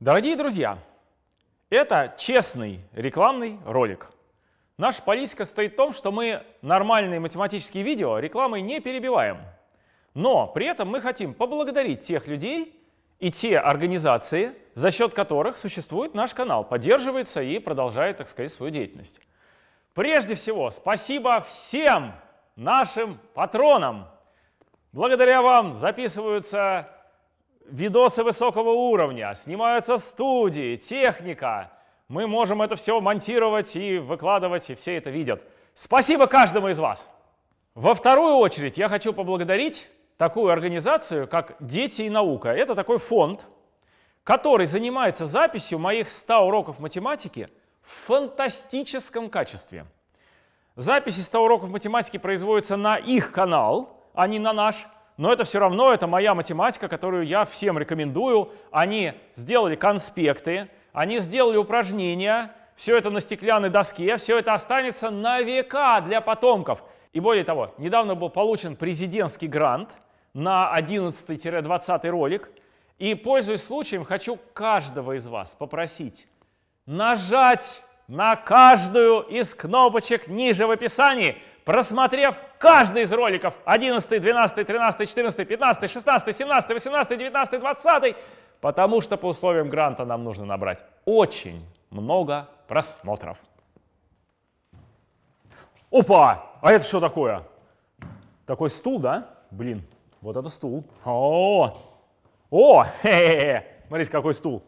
Дорогие друзья, это честный рекламный ролик. Наша политика стоит в том, что мы нормальные математические видео рекламой не перебиваем. Но при этом мы хотим поблагодарить тех людей и те организации, за счет которых существует наш канал, поддерживается и продолжает, так сказать, свою деятельность. Прежде всего, спасибо всем нашим патронам. Благодаря вам записываются видосы высокого уровня, снимаются студии, техника. Мы можем это все монтировать и выкладывать, и все это видят. Спасибо каждому из вас. Во вторую очередь я хочу поблагодарить такую организацию, как «Дети и наука». Это такой фонд, который занимается записью моих 100 уроков математики в фантастическом качестве. Записи 100 уроков математики производятся на их канал, а не на наш но это все равно, это моя математика, которую я всем рекомендую. Они сделали конспекты, они сделали упражнения, все это на стеклянной доске, все это останется на века для потомков. И более того, недавно был получен президентский грант на 11-20 ролик. И, пользуясь случаем, хочу каждого из вас попросить нажать на каждую из кнопочек ниже в описании, просмотрев каждый из роликов 11, 12, 13, 14, 15, 16, 17, 18, 19, 20, потому что по условиям гранта нам нужно набрать очень много просмотров. Опа! А это что такое? Такой стул, да? Блин, вот это стул. О, о, хе -хе -хе. смотрите, какой стул.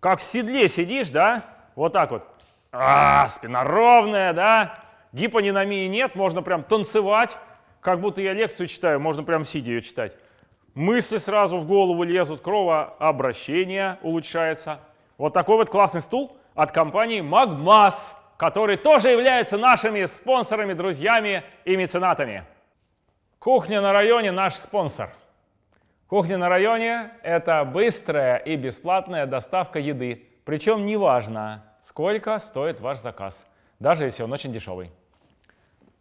Как в седле сидишь, да? Вот так вот. А, спина ровная, да? Гипониномии нет, можно прям танцевать, как будто я лекцию читаю, можно прям сидя ее читать. Мысли сразу в голову лезут, кровообращение улучшается. Вот такой вот классный стул от компании Magmas, который тоже является нашими спонсорами, друзьями и меценатами. Кухня на районе наш спонсор. Кухня на районе – это быстрая и бесплатная доставка еды. Причем неважно, сколько стоит ваш заказ, даже если он очень дешевый.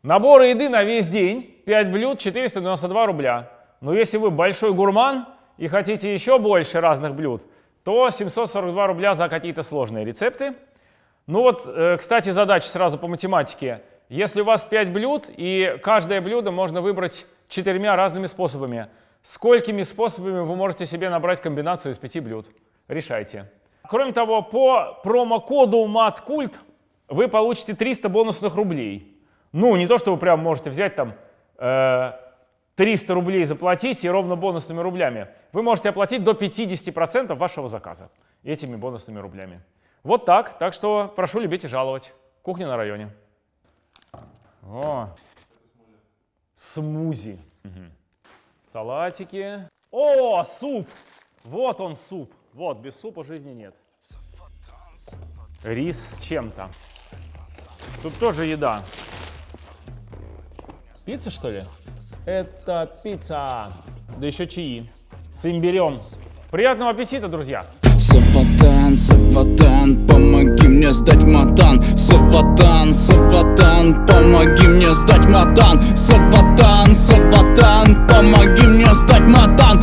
Наборы еды на весь день, 5 блюд, 492 рубля. Но если вы большой гурман и хотите еще больше разных блюд, то 742 рубля за какие-то сложные рецепты. Ну вот, э, кстати, задача сразу по математике. Если у вас 5 блюд, и каждое блюдо можно выбрать четырьмя разными способами, сколькими способами вы можете себе набрать комбинацию из 5 блюд? Решайте. Кроме того, по промокоду MATCULT вы получите 300 бонусных рублей. Ну, не то, что вы прям можете взять там э, 300 рублей заплатить и ровно бонусными рублями. Вы можете оплатить до 50% вашего заказа этими бонусными рублями. Вот так. Так что прошу любить и жаловать. Кухня на районе. О, смузи. Угу. Салатики. О, суп! Вот он суп. Вот, без супа жизни нет. Рис с чем-то. Тут тоже еда. Пицца, что ли? Это пицца. Да еще чаи. С имбирем. Приятного аппетита, друзья! Саватан, Саватан, помоги мне сдать матан Саватан, Саватан, помоги мне сдать матан Саватан, Саватан, помоги мне сдать матан